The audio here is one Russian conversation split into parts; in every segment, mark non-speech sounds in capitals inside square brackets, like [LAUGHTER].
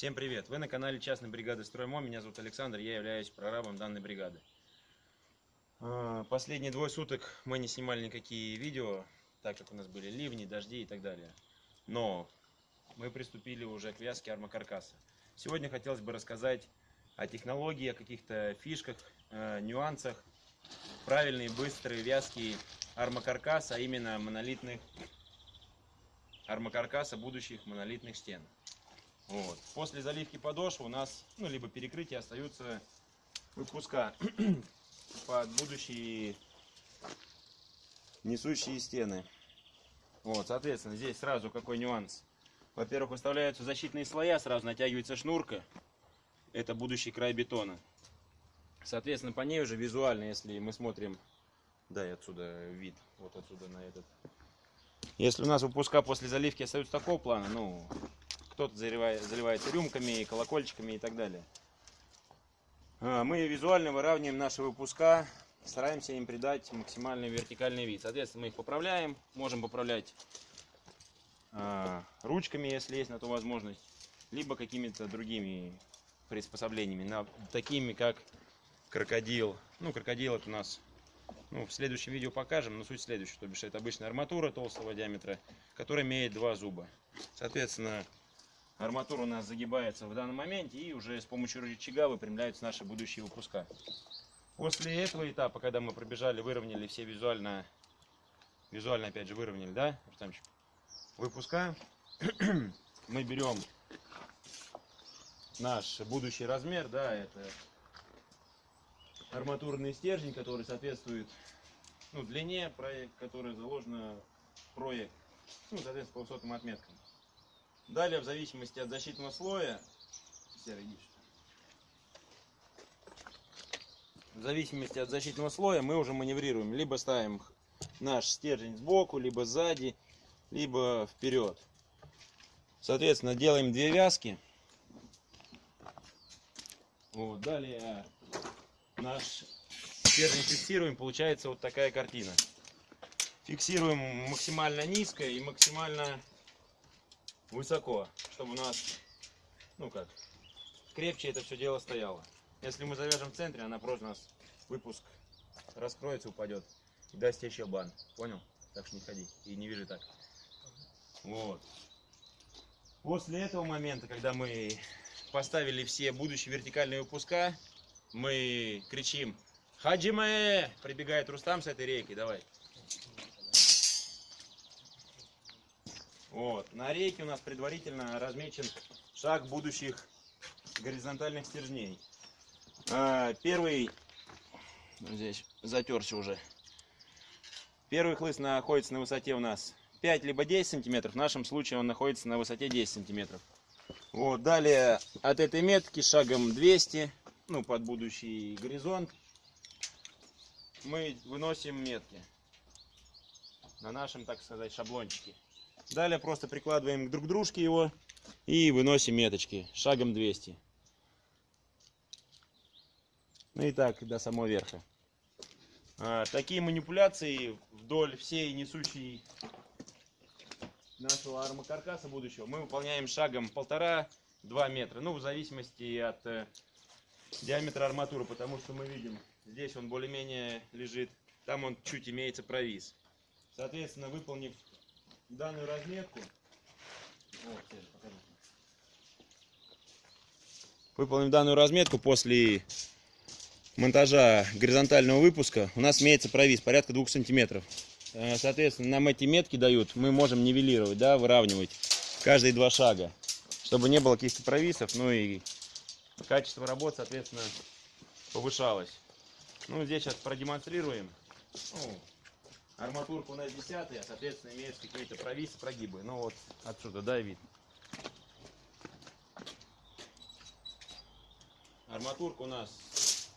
Всем привет! Вы на канале частной бригады Строймо. Меня зовут Александр, я являюсь прорабом данной бригады. А, Последние двое суток мы не снимали никакие видео, так как у нас были ливни, дожди и так далее. Но мы приступили уже к вязке армокаркаса. Сегодня хотелось бы рассказать о технологии, о каких-то фишках, э, нюансах правильной, быстрой вязки армокаркаса, а именно монолитных армокаркаса будущих монолитных стен. Вот. После заливки подошвы у нас, ну, либо перекрытия остаются выпуска [CLEARS THROAT] под будущие несущие стены. Вот, соответственно, здесь сразу какой нюанс. Во-первых, выставляются защитные слоя, сразу натягивается шнурка. Это будущий край бетона. Соответственно, по ней уже визуально, если мы смотрим, дай отсюда вид, вот отсюда на этот. Если у нас выпуска после заливки остаются такого плана, ну, кто-то заливает, заливается рюмками, колокольчиками и так далее. А, Мы визуально выравниваем наши выпуска, стараемся им придать максимальный вертикальный вид. Соответственно, мы их поправляем, можем поправлять а, ручками, если есть на то возможность, либо какими-то другими приспособлениями, такими как крокодил. Ну, крокодил это у нас ну, в следующем видео покажем, но суть следующая, то бишь это обычная арматура толстого диаметра, которая имеет два зуба. Соответственно, арматура у нас загибается в данном моменте и уже с помощью рычага выпрямляются наши будущие выпуска. После этого этапа, когда мы пробежали, выровняли все визуально, визуально опять же выровняли, да, Рустамчик? Выпуска, [CLEARS THROAT] мы берем наш будущий размер, да, это арматурный стержень, который соответствует ну, длине, проект, который заложено в проект, ну, соответственно, по высотным отметкам. Далее, в зависимости от защитного слоя, в зависимости от защитного слоя мы уже маневрируем. Либо ставим наш стержень сбоку, либо сзади, либо вперед. Соответственно, делаем две вязки. Вот, далее наш стержень фиксируем, получается вот такая картина. Фиксируем максимально низко и максимально высоко, чтобы у нас, ну как, крепче это все дело стояло. Если мы завяжем в центре, она просто у нас выпуск раскроется, упадет и даст еще бан. Понял? Так что не ходи и не вяжи так. Вот. После этого момента, когда мы поставили все будущие вертикальные выпуска, мы кричим Хаджиме! Прибегает Рустам с этой рейки, давай. Вот. На рейке у нас предварительно размечен шаг будущих горизонтальных стержней. А, Первый, здесь затерся уже. Первый хлыст находится на высоте у нас 5 либо 10 сантиметров. В нашем случае он находится на высоте 10 сантиметров. Вот, далее от этой метки шагом 200, ну, под будущий горизонт, мы выносим метки на нашем, так сказать, шаблончике. Далее просто прикладываем друг к дружке его и выносим меточки шагом 200. Ну и так до самого верха. А, такие манипуляции вдоль всей несущей нашего армокаркаса будущего мы выполняем шагом полтора-два метра. Ну, в зависимости от э, диаметра арматуры, потому что мы видим, здесь он более-менее лежит, там он чуть имеется провис. Соответственно, выполнив данную разметку, выполнив данную разметку после монтажа горизонтального выпуска, у нас имеется провис порядка 2 сантиметров. Э, Соответственно, нам эти метки дают, мы можем нивелировать, да, выравнивать каждые два шага, чтобы не было каких-то провисов, ну и качество работы, соответственно, повышалось. Ну, здесь сейчас продемонстрируем. Арматурка у нас 10, а соответственно имеются какие-то провисы, прогибы. Ну вот отсюда, да, вид. Арматурка у нас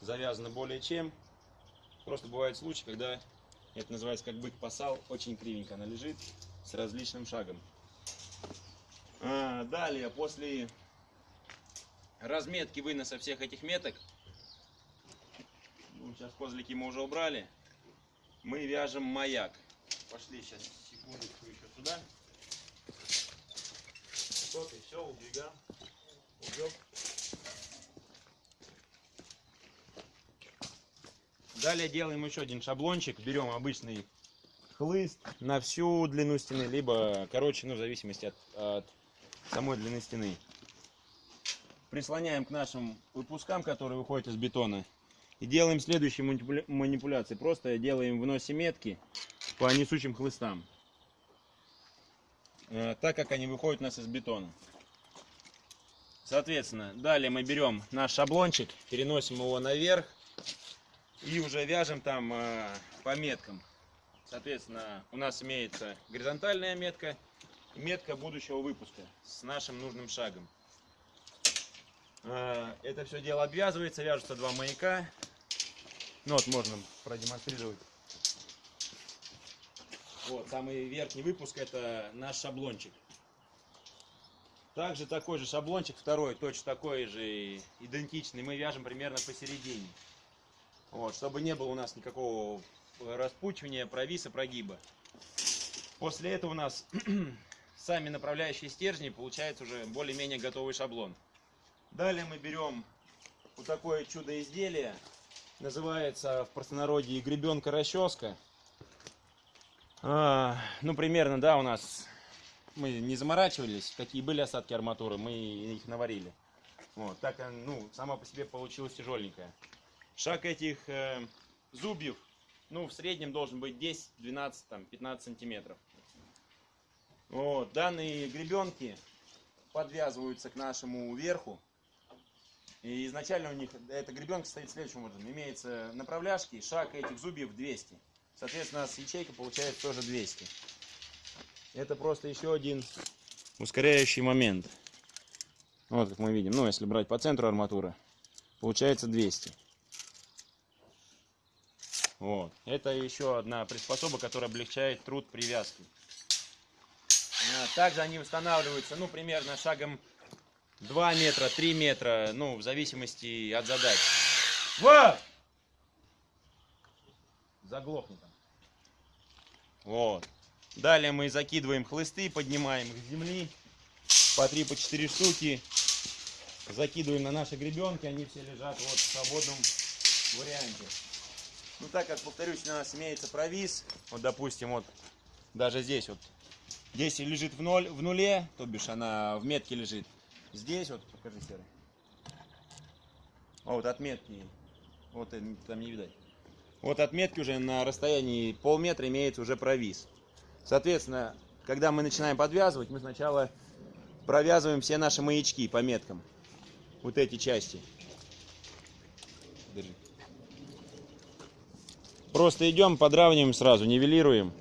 завязана более чем. Просто бывают случаи, когда это называется как бык посал, очень кривенько она лежит с различным шагом. А, далее, после разметки выноса всех этих меток, ну, сейчас козлики мы уже убрали, мы вяжем маяк. Пошли сейчас секундочку еще сюда. Все, убегаем. Убег. Далее делаем еще один шаблончик. Берем обычный хлыст на всю длину стены, либо короче, ну, в зависимости от, от самой длины стены. Прислоняем к нашим выпускам, которые выходят из бетона. И делаем следующие манипуля- манипуляции. Просто делаем в носе метки по несущим хлыстам. Э, Так как они выходят у нас из бетона. Соответственно, далее мы берем наш шаблончик, переносим его наверх и уже вяжем там э, по меткам. Соответственно, у нас имеется горизонтальная метка метка будущего выпуска с нашим нужным шагом. Э, Это все дело обвязывается, вяжутся два маяка. Ну вот можно продемонстрировать. Вот, самый верхний выпуск это наш шаблончик. Также такой же шаблончик, второй, точно такой же, идентичный, мы вяжем примерно посередине. Вот, чтобы не было у нас никакого распучивания, провиса, прогиба. После этого у нас [CLEARS THROAT] сами направляющие стержни получается уже более-менее готовый шаблон. Далее мы берем вот такое чудо изделие. Называется в простонародье гребенка расческа. А, ну, примерно, да, у нас мы не заморачивались, какие были осадки арматуры, мы их наварили. Вот, так, э, ну, сама по себе получилась тяжеленькая. Шаг этих э, зубьев, ну, в среднем должен быть 10, 12, там, 15 сантиметров. Вот, данные гребенки подвязываются к нашему верху. И изначально у них эта гребенка стоит следующим образом. Имеется направляшки, шаг этих зубьев 200. Соответственно, с ячейка получается тоже 200. Это просто еще один ускоряющий момент. Вот как мы видим. Ну, если брать по центру арматуры, получается 200. Вот. Это еще одна приспособа, которая облегчает труд привязки. А, Также они устанавливаются, ну, примерно шагом 2 метра, 3 метра, ну, в зависимости от задач. Вот! Заглохни там. Вот. Далее мы закидываем хлысты, поднимаем их с земли. По 3, по 4 штуки. Закидываем на наши гребенки, они все лежат вот в свободном варианте. Ну так как, повторюсь, у нас имеется провис, вот допустим, вот даже здесь вот, здесь лежит в, ноль, в нуле, то бишь она в метке лежит. Здесь вот, покажи, Серый. А вот отметки, вот там не видать. Вот отметки уже на расстоянии полметра имеется уже провис. Соответственно, когда мы начинаем подвязывать, мы сначала провязываем все наши маячки по меткам. Вот эти части. Держи. Просто идем, подравниваем сразу, нивелируем.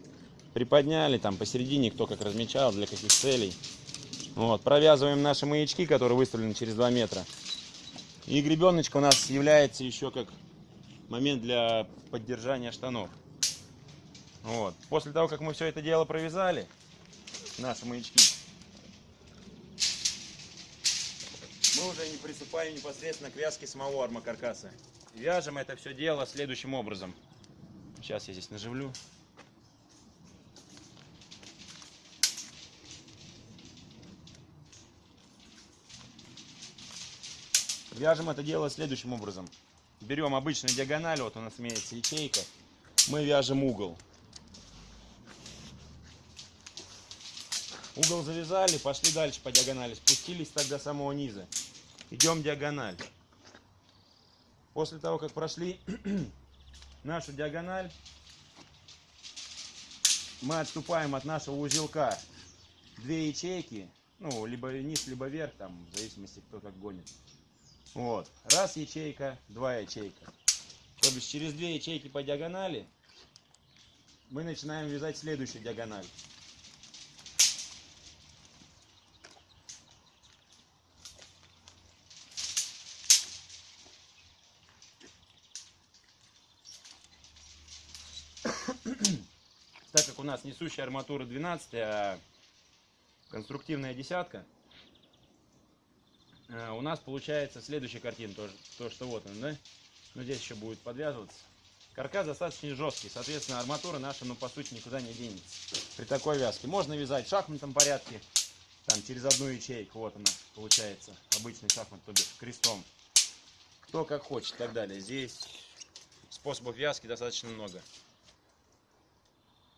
Приподняли там посередине, кто как размечал, для каких целей. Вот, провязываем наши маячки, которые выставлены через 2 метра. И гребеночка у нас является еще как момент для поддержания штанов. Вот. После того, как мы все это дело провязали, наши маячки, мы уже не приступаем непосредственно к вязке самого армокаркаса. Вяжем это все дело следующим образом. Сейчас я здесь наживлю. Вяжем это дело следующим образом. Берем обычную диагональ, вот у нас имеется ячейка. Мы вяжем угол. Угол завязали, пошли дальше по диагонали, спустились так до самого низа. Идем диагональ. После того, как прошли [CLEARS THROAT] нашу диагональ, мы отступаем от нашего узелка две ячейки, ну, либо вниз, либо вверх, там, в зависимости, кто как гонит. Вот. Раз ячейка, два ячейка. То бишь через две ячейки по диагонали мы начинаем вязать следующую диагональ. Так как у нас несущая арматура 12, а конструктивная десятка, э, у нас получается следующая картина, тоже, то, что вот он, да? Но здесь еще будет подвязываться. Каркас достаточно жесткий, соответственно, арматура наша, ну, по сути, никуда не денется при такой вязке. Можно вязать в шахматном порядке, там через одну ячейку, вот она, получается, обычный шахмат, то бишь, крестом. Кто как хочет и так далее. Здесь способов вязки достаточно много.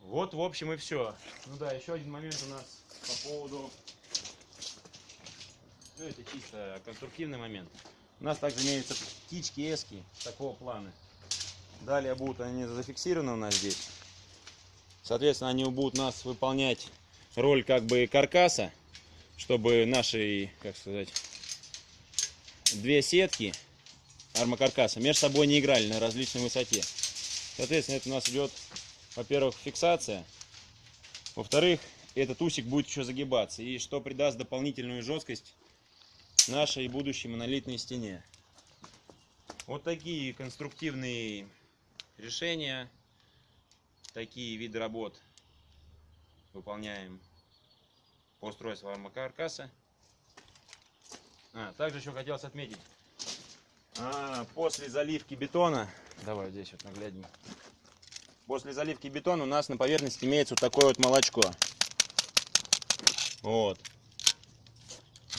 Вот, в общем, и все. Ну да, еще один момент у нас по поводу... Ну, это чисто конструктивный момент. У нас также имеются птички, эски такого плана. Далее будут они зафиксированы у нас здесь. Соответственно, они будут нас выполнять роль как бы каркаса, чтобы наши, как сказать, две сетки армокаркаса между собой не играли на различной высоте. Соответственно, это у нас идет, во-первых, фиксация. Во-вторых, этот усик будет еще загибаться. И что придаст дополнительную жесткость нашей будущей монолитной стене. Вот такие конструктивные решения, такие виды работ выполняем по устройству армокаркаса. А, также еще хотелось отметить, а, после заливки бетона, давай здесь вот нагляднее, после заливки бетона у нас на поверхности имеется вот такое вот молочко. Вот.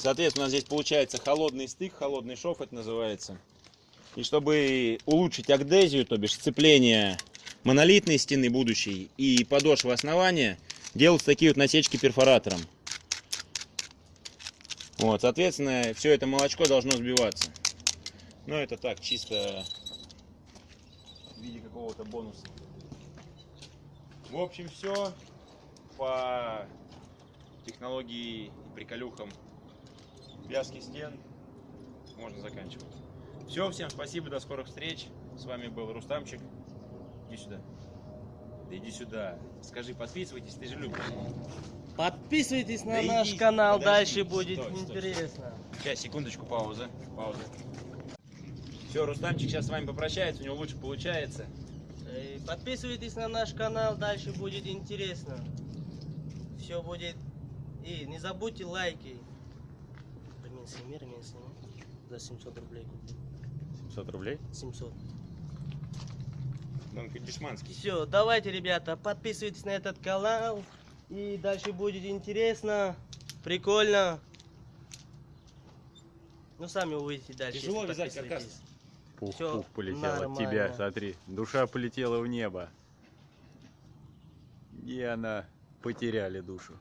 Соответственно, здесь получается холодный стык, холодный шов это называется. И чтобы улучшить агдезию, то бишь сцепление монолитной стены будущей и подошвы основания, делаются такие вот насечки перфоратором. Вот, соответственно, все это молочко должно сбиваться. Но это так, чисто в виде какого-то бонуса. В общем, все по технологии приколюхам вязки стен можно заканчивать. Все, всем спасибо, до скорых встреч. С вами был Рустамчик. Иди сюда. Да иди сюда. Скажи, подписывайтесь, ты же любишь. Подписывайтесь на Да наш иди, канал, подожди, дальше будет стой, стой, интересно. Сейчас, секундочку, пауза. Пауза. Все, Рустамчик сейчас с вами попрощается, у него лучше получается. Э, Подписывайтесь на наш канал, дальше будет интересно. Все будет. И не забудьте лайки. Блин, сними, ремень сними. За 700 рублей купил. 700 рублей? 700. Он дешманский. Все, давайте, ребята, подписывайтесь на этот канал. И дальше будет интересно, прикольно. Ну, сами увидите дальше. Тяжело вязать каркас. подписываетесь. Пух, Всё пух полетел от нормально. тебя, смотри. Душа полетела в небо. И она потеряли душу.